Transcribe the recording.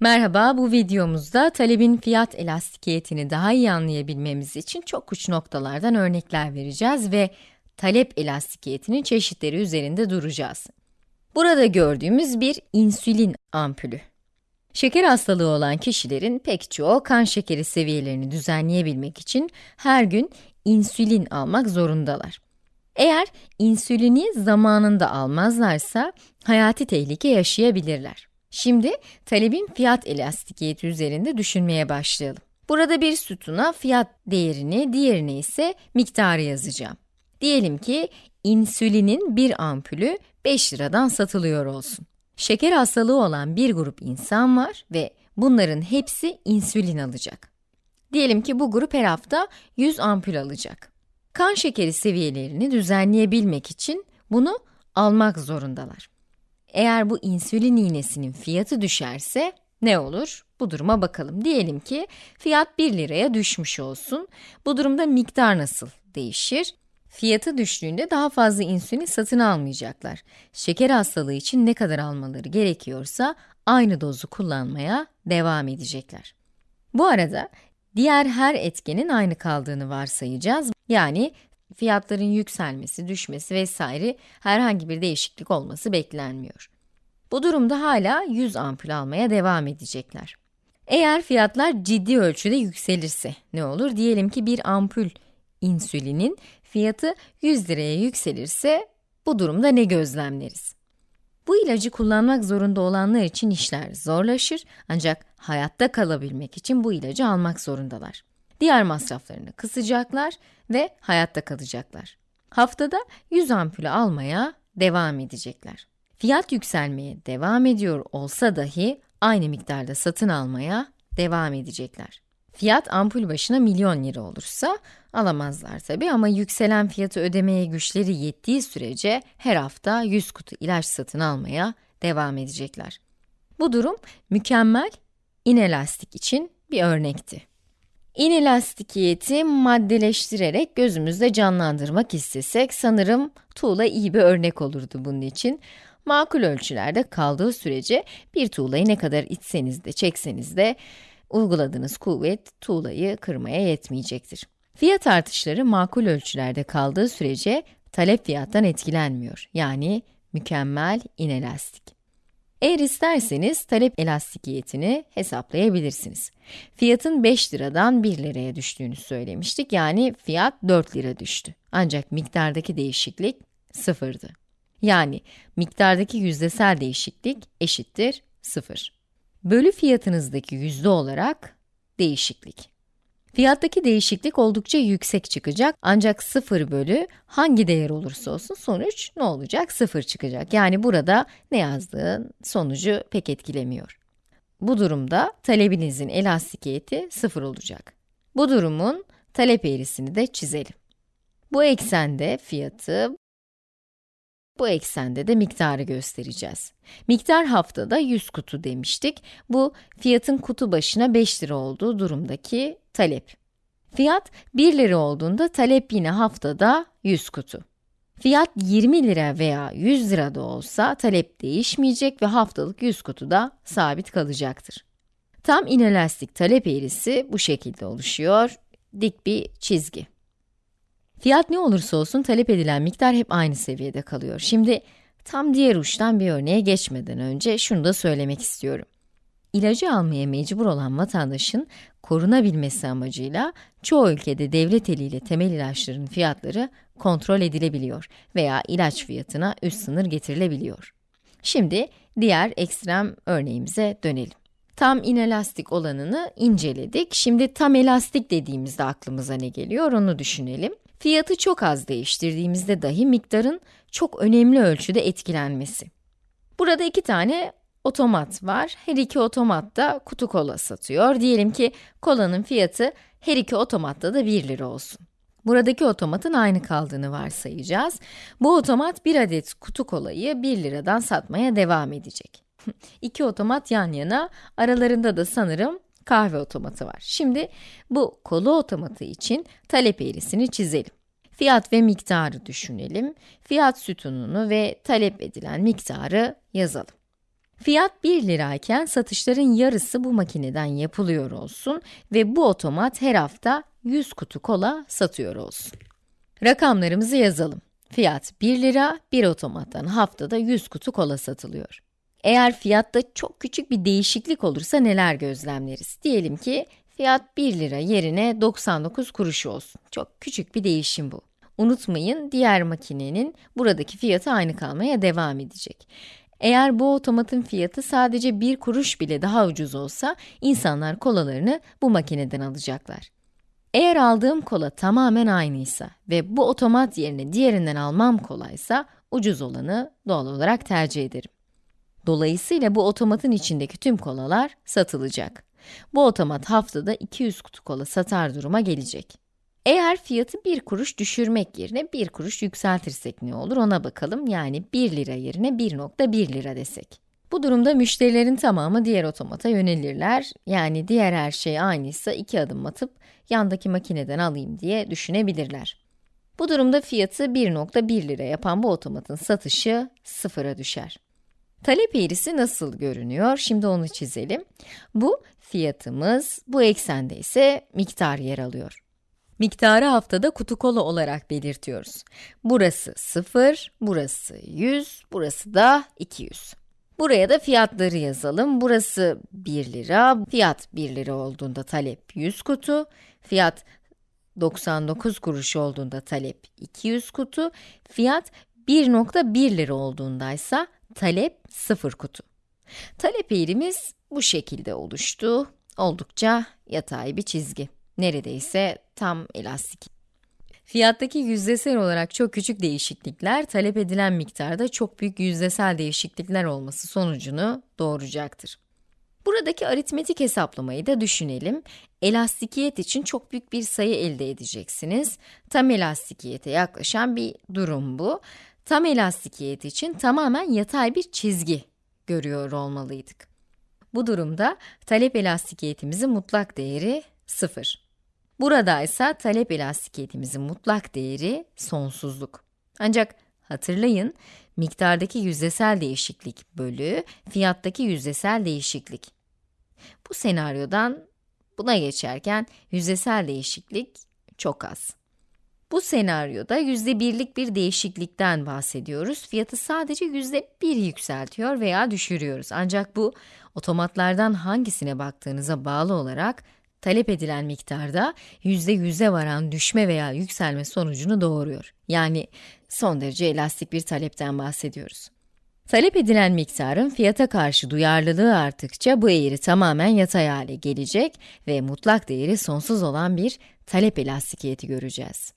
Merhaba, bu videomuzda talebin fiyat elastikiyetini daha iyi anlayabilmemiz için çok uç noktalardan örnekler vereceğiz ve talep elastikiyetinin çeşitleri üzerinde duracağız. Burada gördüğümüz bir insülin ampulü. Şeker hastalığı olan kişilerin pek çoğu kan şekeri seviyelerini düzenleyebilmek için her gün insülin almak zorundalar. Eğer insülini zamanında almazlarsa hayati tehlike yaşayabilirler. Şimdi talebin fiyat elastikiyeti üzerinde düşünmeye başlayalım. Burada bir sütuna fiyat değerini, diğerine ise miktarı yazacağım. Diyelim ki insülinin bir ampulü 5 liradan satılıyor olsun. Şeker hastalığı olan bir grup insan var ve bunların hepsi insülin alacak. Diyelim ki bu grup her hafta 100 ampul alacak. Kan şekeri seviyelerini düzenleyebilmek için bunu almak zorundalar. Eğer bu insülin iğnesinin fiyatı düşerse ne olur? Bu duruma bakalım. Diyelim ki fiyat 1 liraya düşmüş olsun. Bu durumda miktar nasıl değişir? Fiyatı düştüğünde daha fazla insülin satın almayacaklar. Şeker hastalığı için ne kadar almaları gerekiyorsa aynı dozu kullanmaya devam edecekler. Bu arada diğer her etkenin aynı kaldığını varsayacağız. Yani fiyatların yükselmesi, düşmesi vesaire herhangi bir değişiklik olması beklenmiyor. Bu durumda hala 100 ampul almaya devam edecekler. Eğer fiyatlar ciddi ölçüde yükselirse ne olur? Diyelim ki bir ampul insülinin fiyatı 100 liraya yükselirse bu durumda ne gözlemleriz? Bu ilacı kullanmak zorunda olanlar için işler zorlaşır ancak hayatta kalabilmek için bu ilacı almak zorundalar. Diğer masraflarını kısacaklar ve hayatta kalacaklar. Haftada 100 ampulü almaya devam edecekler. Fiyat yükselmeye devam ediyor olsa dahi aynı miktarda satın almaya devam edecekler. Fiyat ampul başına milyon lira olursa alamazlar tabi ama yükselen fiyatı ödemeye güçleri yettiği sürece her hafta 100 kutu ilaç satın almaya devam edecekler. Bu durum mükemmel inelastik için bir örnekti. İnelastikiyeti maddeleştirerek gözümüzde canlandırmak istesek sanırım tuğla iyi bir örnek olurdu bunun için. Makul ölçülerde kaldığı sürece bir tuğlayı ne kadar itseniz de çekseniz de uyguladığınız kuvvet tuğlayı kırmaya yetmeyecektir. Fiyat artışları makul ölçülerde kaldığı sürece talep fiyattan etkilenmiyor. Yani mükemmel inelastik. Eğer isterseniz talep elastikiyetini hesaplayabilirsiniz. Fiyatın 5 liradan 1 liraya düştüğünü söylemiştik. Yani fiyat 4 lira düştü. Ancak miktardaki değişiklik sıfırdı. Yani miktardaki yüzdesel değişiklik eşittir 0. Bölü fiyatınızdaki yüzde olarak değişiklik. Fiyattaki değişiklik oldukça yüksek çıkacak ancak 0 bölü hangi değer olursa olsun sonuç ne olacak? 0 çıkacak. Yani burada ne yazdığın sonucu pek etkilemiyor. Bu durumda talebinizin elastikiyeti 0 olacak. Bu durumun talep eğrisini de çizelim. Bu eksende fiyatı, bu eksende de miktarı göstereceğiz. Miktar haftada 100 kutu demiştik. Bu fiyatın kutu başına 5 lira olduğu durumdaki talep. Fiyat 1 lira olduğunda talep yine haftada 100 kutu. Fiyat 20 lira veya 100 lira da olsa talep değişmeyecek ve haftalık 100 kutu da sabit kalacaktır. Tam inelastik talep eğrisi bu şekilde oluşuyor. Dik bir çizgi. Fiyat ne olursa olsun talep edilen miktar hep aynı seviyede kalıyor. Şimdi tam diğer uçtan bir örneğe geçmeden önce şunu da söylemek istiyorum. İlacı almaya mecbur olan vatandaşın korunabilmesi amacıyla çoğu ülkede devlet eliyle temel ilaçların fiyatları kontrol edilebiliyor veya ilaç fiyatına üst sınır getirilebiliyor. Şimdi diğer ekstrem örneğimize dönelim. Tam inelastik olanını inceledik. Şimdi tam elastik dediğimizde aklımıza ne geliyor onu düşünelim. Fiyatı çok az değiştirdiğimizde dahi miktarın çok önemli ölçüde etkilenmesi. Burada iki tane otomat var. Her iki otomat da kutu kola satıyor. Diyelim ki kolanın fiyatı her iki otomatta da 1 lira olsun. Buradaki otomatın aynı kaldığını varsayacağız. Bu otomat bir adet kutu kolayı 1 liradan satmaya devam edecek. İki otomat yan yana, aralarında da sanırım kahve otomatı var. Şimdi bu kola otomatı için talep eğrisini çizelim. Fiyat ve miktarı düşünelim. Fiyat sütununu ve talep edilen miktarı yazalım. Fiyat 1 lirayken satışların yarısı bu makineden yapılıyor olsun ve bu otomat her hafta 100 kutu kola satıyor olsun. Rakamlarımızı yazalım. Fiyat 1 lira, bir otomattan haftada 100 kutu kola satılıyor. Eğer fiyatta çok küçük bir değişiklik olursa neler gözlemleriz? Diyelim ki fiyat 1 lira yerine 99 kuruş olsun. Çok küçük bir değişim bu. Unutmayın, diğer makinenin buradaki fiyatı aynı kalmaya devam edecek. Eğer bu otomatın fiyatı sadece bir kuruş bile daha ucuz olsa, insanlar kolalarını bu makineden alacaklar. Eğer aldığım kola tamamen aynıysa ve bu otomat yerine diğerinden almam kolaysa, ucuz olanı doğal olarak tercih ederim. Dolayısıyla bu otomatın içindeki tüm kolalar satılacak. Bu otomat haftada 200 kutu kola satar duruma gelecek. Eğer fiyatı 1 kuruş düşürmek yerine 1 kuruş yükseltirsek ne olur ona bakalım. Yani 1 lira yerine 1.1 lira desek. Bu durumda müşterilerin tamamı diğer otomata yönelirler. Yani diğer her şey aynıysa iki adım atıp yandaki makineden alayım diye düşünebilirler. Bu durumda fiyatı 1.1 lira yapan bu otomatın satışı sıfıra düşer. Talep eğrisi nasıl görünüyor? Şimdi onu çizelim. Bu fiyatımız, bu eksende ise miktar yer alıyor. Miktarı haftada kutu kola olarak belirtiyoruz. Burası 0, burası 100, burası da 200. Buraya da fiyatları yazalım. Burası 1 lira, fiyat 1 lira olduğunda talep 100 kutu, fiyat 99 kuruş olduğunda talep 200 kutu, fiyat 1.1 lira olduğunda ise talep 0 kutu. Talep eğrimiz bu şekilde oluştu. Oldukça yatay bir çizgi. Neredeyse tam elastik. Fiyattaki yüzdesel olarak çok küçük değişiklikler, talep edilen miktarda çok büyük yüzdesel değişiklikler olması sonucunu doğuracaktır. Buradaki aritmetik hesaplamayı da düşünelim. Elastikiyet için çok büyük bir sayı elde edeceksiniz. Tam elastikiyete yaklaşan bir durum bu. Tam elastikiyet için tamamen yatay bir çizgi görüyor olmalıydık. Bu durumda talep elastikiyetimizin mutlak değeri 0. Burada ise talep elastikiyetimizin mutlak değeri sonsuzluk. Ancak hatırlayın, miktardaki yüzdesel değişiklik bölü fiyattaki yüzdesel değişiklik. Bu senaryodan buna geçerken yüzdesel değişiklik çok az. Bu senaryoda yüzde birlik bir değişiklikten bahsediyoruz. Fiyatı sadece yüzde bir yükseltiyor veya düşürüyoruz. Ancak bu otomatlardan hangisine baktığınıza bağlı olarak talep edilen miktarda yüzde yüze varan düşme veya yükselme sonucunu doğuruyor. Yani son derece elastik bir talepten bahsediyoruz. Talep edilen miktarın fiyata karşı duyarlılığı arttıkça bu eğri tamamen yatay hale gelecek ve mutlak değeri sonsuz olan bir talep elastikiyeti göreceğiz.